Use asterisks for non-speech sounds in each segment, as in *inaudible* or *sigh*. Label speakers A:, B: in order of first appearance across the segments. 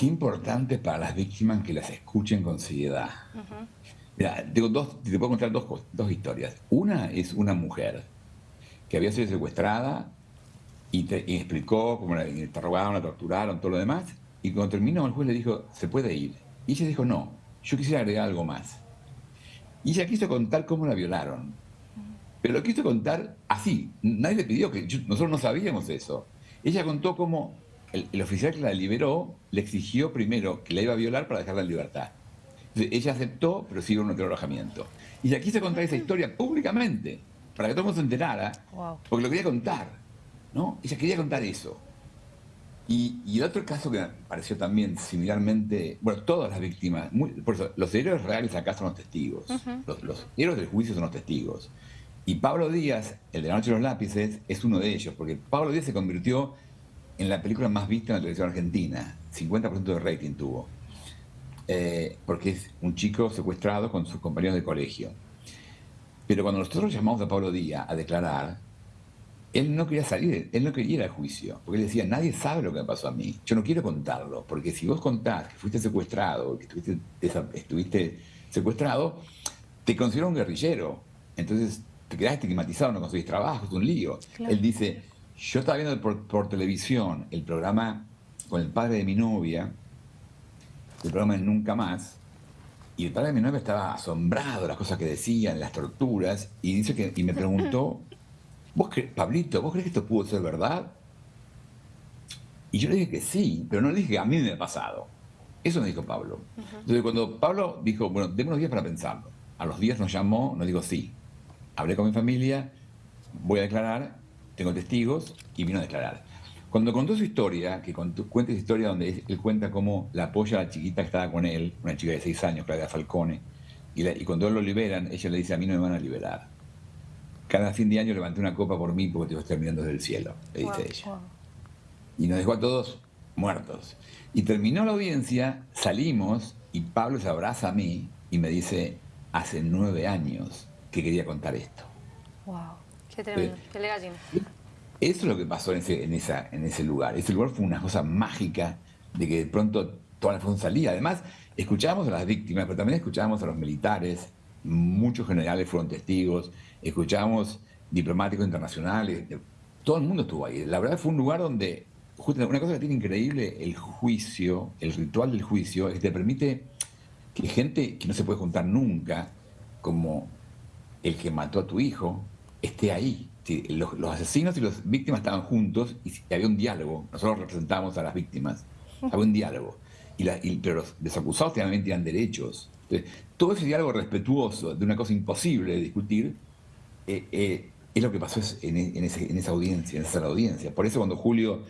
A: qué importante para las víctimas que las escuchen con seriedad. Mira, dos, te puedo contar dos, dos historias. Una es una mujer que había sido secuestrada y, te, explicó cómo la interrogaron, la torturaron, todo lo demás. Y cuando terminó, el juez le dijo, se puede ir. Y ella dijo, no, yo quisiera agregar algo más. Y ella quiso contar cómo la violaron. Pero lo quiso contar así. Nadie le pidió que... nosotros no sabíamos eso. Ella contó cómo el, oficial que la liberó le exigió primero que la iba a violar para dejarla en libertad. Entonces, ella aceptó, pero siguió en otro alojamiento. Y ella quiso contar esa historia públicamente, para que todo el mundo se enterara, porque lo quería contar. ¿no? Ella quería contar eso. Y, el otro caso que me pareció también similarmente, bueno, todas las víctimas, por eso, los héroes reales acá son los testigos, los, los, héroes del juicio son los testigos. Y Pablo Díaz, el de la noche de los lápices, es uno de ellos, porque Pablo Díaz se convirtió en la película más vista en la televisión argentina, 50% de rating tuvo, eh, porque es un chico secuestrado con sus compañeros de colegio. Pero cuando nosotros llamamos a Pablo Díaz a declarar, él no quería salir, él no quería ir al juicio, porque él decía, nadie sabe lo que me pasó a mí, yo no quiero contarlo, porque si vos contás que fuiste secuestrado, que estuviste, estuviste secuestrado, te considero un guerrillero, entonces te quedás estigmatizado, no conseguís trabajo, es un lío. Él dice, yo estaba viendo por, televisión el programa con el padre de mi novia, el programa es Nunca Más, y el padre de mi novia estaba asombrado de las cosas que decían, las torturas, y dice que, y me preguntó, *laughs* ¿Vos Pablito, ¿vos crees que esto pudo ser verdad? Y yo le dije que sí, pero no le dije que a mí me ha pasado. Eso me dijo Pablo. Entonces cuando Pablo dijo, bueno, déme unos días para pensarlo. A los días nos llamó, nos dijo sí. Hablé con mi familia, voy a declarar, tengo testigos y vino a declarar. Cuando contó su historia, que cuenta esa historia donde él cuenta cómo la apoya a la chiquita que estaba con él, una chica de seis años, Claudia Falcone, y, y cuando él lo liberan, ella le dice, a mí no me van a liberar cada fin de año levanté una copa por mí porque te estoy mirando desde el cielo, le dice ella. Y nos dejó a todos muertos. Y terminó la audiencia, salimos y Pablo se abraza a mí y me dice, hace nueve años que quería contar esto.
B: Wow, qué tremendo, qué gallina.
A: Eso es lo que pasó en ese, en, esa, en ese lugar. Ese lugar fue una cosa mágica de que de pronto toda la información salía. Además, escuchábamos a las víctimas, pero también escuchábamos a los militares, muchos generales fueron testigos, escuchamos diplomáticos internacionales, todo el mundo estuvo ahí. La verdad fue un lugar donde, una cosa que tiene increíble el juicio, el ritual del juicio, es que te permite que gente que no se puede juntar nunca, como el que mató a tu hijo, esté ahí. Los, asesinos y las víctimas estaban juntos y había un diálogo. Nosotros representamos a las víctimas. Había un diálogo. Y, pero los desacusados también tenían derechos. todo ese diálogo respetuoso de una cosa imposible de discutir eh, eh, es lo que pasó en, esa audiencia, en esa sala audiencia. Por eso cuando Julio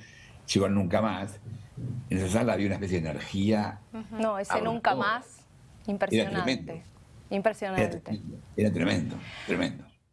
A: llegó a Nunca Más, en esa sala había una especie de energía.
B: No, ese Nunca Más, impresionante. Impresionante.
A: era tremendo, tremendo.